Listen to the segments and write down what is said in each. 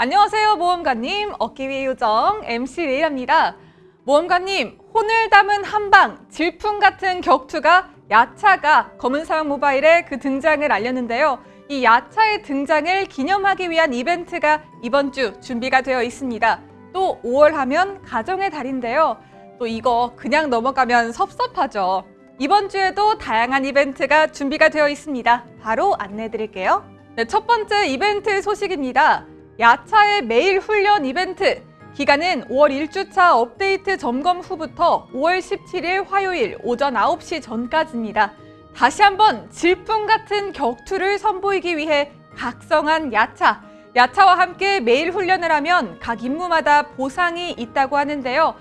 안녕하세요 모험가님. 어깨 요정 MC 레이랍니다. 모험가님 혼을 담은 한방 질풍 같은 격투가 야차가 검은 사막 모바일의 그 등장을 알렸는데요. 이 야차의 등장을 기념하기 위한 이벤트가 이번 주 준비가 되어 있습니다. 또 5월 하면 가정의 달인데요. 또 이거 그냥 넘어가면 섭섭하죠. 이번 주에도 다양한 이벤트가 준비가 되어 있습니다. 바로 안내해 드릴게요. 네, 첫 번째 이벤트 소식입니다 야차의 매일 훈련 이벤트 기간은 5월 1주차 업데이트 점검 후부터 5월 17일 화요일 오전 9시 전까지입니다. 다시 한번 질풍 같은 격투를 선보이기 위해 각성한 야차. 야차와 함께 매일 훈련을 하면 각 임무마다 보상이 있다고 하는데요.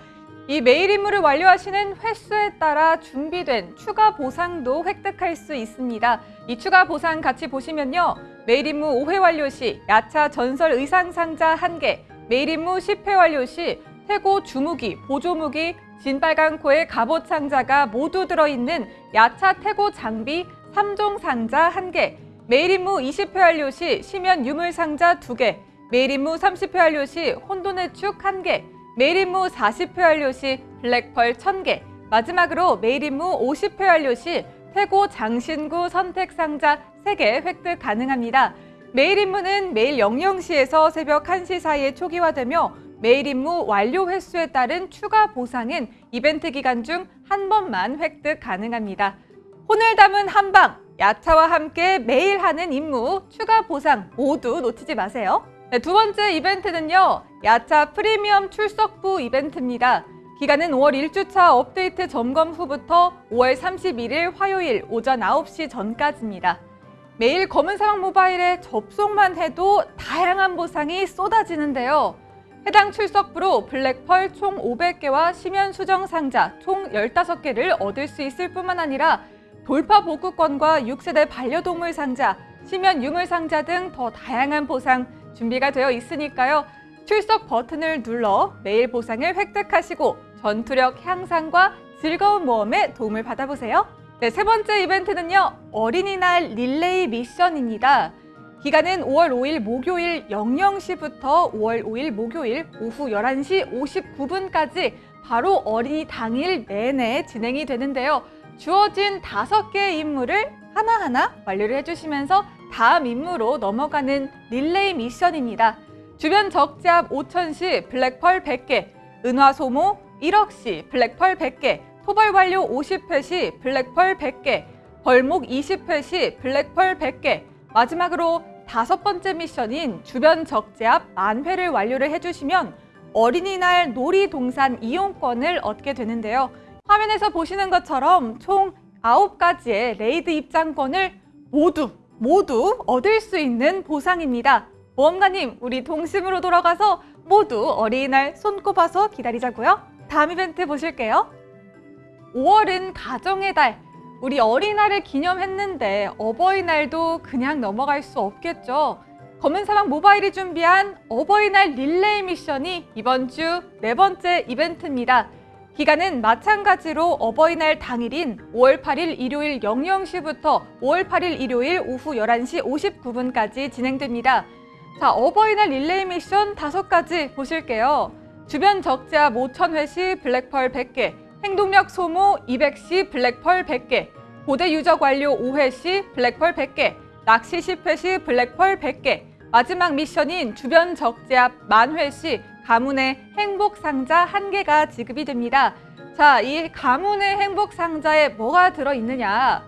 이 매일 임무를 완료하시는 횟수에 따라 준비된 추가 보상도 획득할 수 있습니다. 이 추가 보상 같이 보시면요. 매일 임무 5회 완료 시 야차 전설 의상 상자 1개, 매일 임무 10회 완료 시 태고 주무기, 보조무기, 진빨강코의 갑옷 상자가 모두 들어있는 야차 태고 장비 3종 상자 1개, 매일 임무 20회 완료 시 시면 유물 상자 2개, 매일 임무 30회 완료 시 혼돈의 축 1개, 매일 임무 40회 완료 시 블랙펄 1000개, 마지막으로 매일 임무 50회 완료 시 태고 장신구 선택 상자 3개 획득 가능합니다. 매일 임무는 매일 00시에서 새벽 1시 사이에 초기화되며 매일 임무 완료 횟수에 따른 추가 보상은 이벤트 기간 중 한 번만 획득 가능합니다. 혼을 담은 한방, 야차와 함께 매일 하는 임무, 추가 보상 모두 놓치지 마세요. 네, 두 번째 이벤트는요. 야차 프리미엄 출석부 이벤트입니다. 기간은 5월 1주차 업데이트 점검 후부터 5월 31일 화요일 오전 9시 전까지입니다. 매일 검은 사막 모바일에 접속만 해도 다양한 보상이 쏟아지는데요. 해당 출석부로 블랙펄 총 500개와 심연 수정 상자 총 15개를 얻을 수 있을 뿐만 아니라 돌파 복구권과 6세대 반려동물 상자, 심연 유물 상자 등 더 다양한 보상 준비가 되어 있으니까요. 출석 버튼을 눌러 매일 보상을 획득하시고 전투력 향상과 즐거운 모험에 도움을 받아보세요. 네, 세 번째 이벤트는요. 어린이날 릴레이 미션입니다. 기간은 5월 5일 목요일 00시부터 5월 5일 목요일 오후 11시 59분까지 바로 어린이 당일 내내 진행이 되는데요. 주어진 다섯 개의 임무를 하나하나 완료를 해주시면서 다음 임무로 넘어가는 릴레이 미션입니다. 주변 적재압 5천시 블랙펄 100개, 은화 소모 1억 시 블랙펄 100개, 토벌 완료 50회 시 블랙펄 100개, 벌목 20회 시 블랙펄 100개, 마지막으로 다섯 번째 미션인 주변 적재압 만회를 완료를 해주시면 어린이날 놀이동산 이용권을 얻게 되는데요. 화면에서 보시는 것처럼 총 9가지의 raid 입장권을 모두 모두 얻을 수 있는 보상입니다. 모험가님, 우리 동심으로 돌아가서 모두 어린이날 손꼽아서 기다리자고요. 다음 이벤트 보실게요. 5월은 가정의 달. 우리 어린이날을 기념했는데 어버이날도 그냥 넘어갈 수 없겠죠. 검은사막 모바일이 준비한 어버이날 릴레이 미션이 이번 주 네 번째 이벤트입니다. 기간은 마찬가지로 어버이날 당일인 5월 8일 일요일 00시부터 5월 8일 일요일 오후 11시 59분까지 진행됩니다. 자, 어버이날 릴레이 미션 다섯 가지 보실게요. 주변 적자 5,000회 시 블랙펄 100개, 행동력 소모 200시 블랙펄 100개, 고대 유적 완료 5회 시 블랙펄 100개, 낚시 10회 시 블랙펄 100개, 마지막 미션인 주변 적재압 만회 시 가문의 행복 상자 한 개가 지급이 됩니다. 자, 이 가문의 행복 상자에 뭐가 들어있느냐?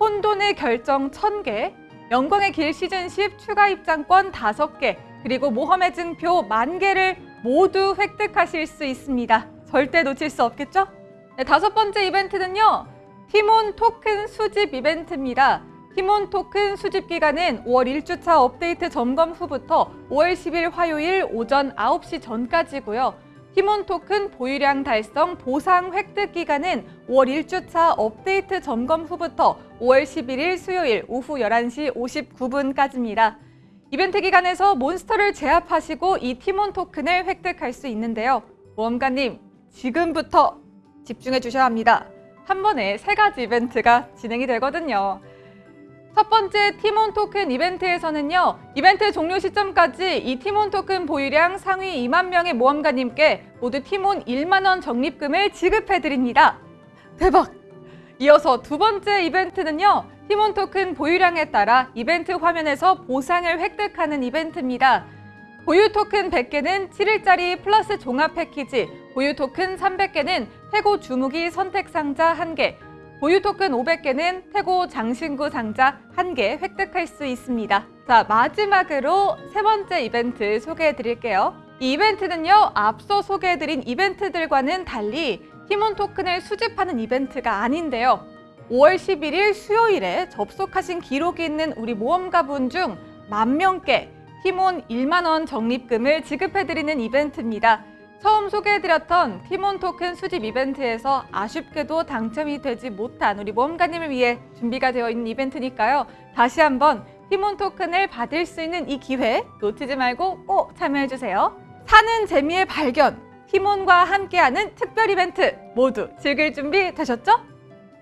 혼돈의 결정 1000개, 영광의 길 시즌 10 추가 입장권 5개, 그리고 모험의 증표 만개를 모두 획득하실 수 있습니다. 절대 놓칠 수 없겠죠? 네, 다섯 번째 이벤트는요. 티몬 토큰 수집 이벤트입니다. 티몬 토큰 수집 기간은 5월 1주차 업데이트 점검 후부터 5월 10일 화요일 오전 9시 전까지고요. 티몬 토큰 보유량 달성 보상 획득 기간은 5월 1주차 업데이트 점검 후부터 5월 11일 수요일 오후 11시 59분까지입니다. 이벤트 기간에서 몬스터를 제압하시고 이 티몬 토큰을 획득할 수 있는데요. 모험가님, 지금부터 집중해 주셔야 합니다. 한 번에 세 가지 이벤트가 진행이 되거든요. 첫 번째 티몬 토큰 이벤트에서는요, 이벤트 종료 시점까지 이 티몬 토큰 보유량 상위 2만 명의 모험가님께 모두 티몬 1만 원 적립금을 지급해드립니다. 대박! 이어서 두 번째 이벤트는요, 티몬 토큰 보유량에 따라 이벤트 화면에서 보상을 획득하는 이벤트입니다. 보유 토큰 100개는 7일짜리 플러스 종합 패키지, 보유 토큰 300개는 태고 주무기 선택 상자 1개, 보유 토큰 500개는 태고 장신구 상자 1개 획득할 수 있습니다. 자, 마지막으로 세 번째 이벤트 소개해 드릴게요. 이 이벤트는요, 앞서 소개해 드린 이벤트들과는 달리 티몬 토큰을 수집하는 이벤트가 아닌데요. 5월 11일 수요일에 접속하신 기록이 있는 우리 모험가분 중 만 명께 티몬 1만 원 적립금을 지급해드리는 이벤트입니다. 처음 소개해드렸던 티몬 토큰 수집 이벤트에서 아쉽게도 당첨이 되지 못한 우리 모험가님을 위해 준비가 되어 있는 이벤트니까요. 다시 한번 티몬 토큰을 받을 수 있는 이 기회 놓치지 말고 꼭 참여해주세요. 사는 재미의 발견, 티몬과 함께하는 특별 이벤트 모두 즐길 준비 되셨죠?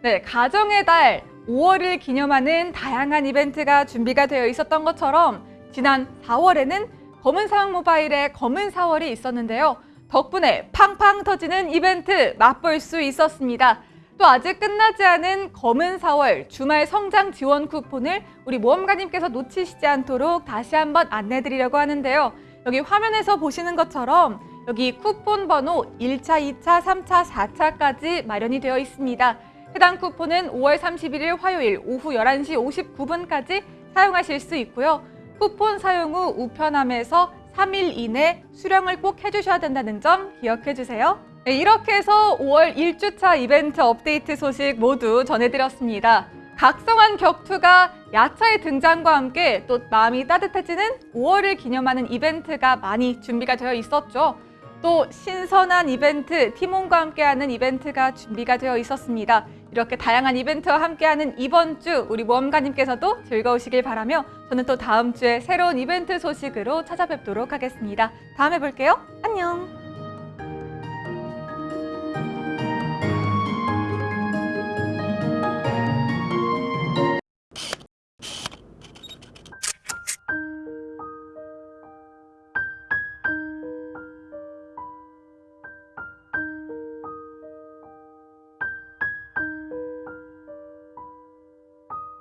네, 가정의 달 5월을 기념하는 다양한 이벤트가 준비가 되어 있었던 것처럼 지난 4월에는 검은 사막 모바일의 검은 4월이 있었는데요. 덕분에 팡팡 터지는 이벤트 맛볼 수 있었습니다. 또 아직 끝나지 않은 검은 4월 주말 성장 지원 쿠폰을 우리 모험가님께서 놓치시지 않도록 다시 한번 안내드리려고 하는데요. 여기 화면에서 보시는 것처럼 여기 쿠폰 번호 1차, 2차, 3차, 4차까지 마련이 되어 있습니다. 해당 쿠폰은 5월 31일 화요일 오후 11시 59분까지 사용하실 수 있고요. 쿠폰 사용 후 우편함에서 3일 이내 수령을 꼭 해주셔야 된다는 점 기억해 주세요. 네, 이렇게 해서 5월 1주차 이벤트 업데이트 소식 모두 전해드렸습니다. 각성한 격투가 야차의 등장과 함께 또 마음이 따뜻해지는 5월을 기념하는 이벤트가 많이 준비가 되어 있었죠. 또 신선한 이벤트, 티몬과 함께하는 이벤트가 준비가 되어 있었습니다. 이렇게 다양한 이벤트와 함께하는 이번 주 우리 모험가님께서도 즐거우시길 바라며 저는 또 다음 주에 새로운 이벤트 소식으로 찾아뵙도록 하겠습니다. 다음에 볼게요. 안녕.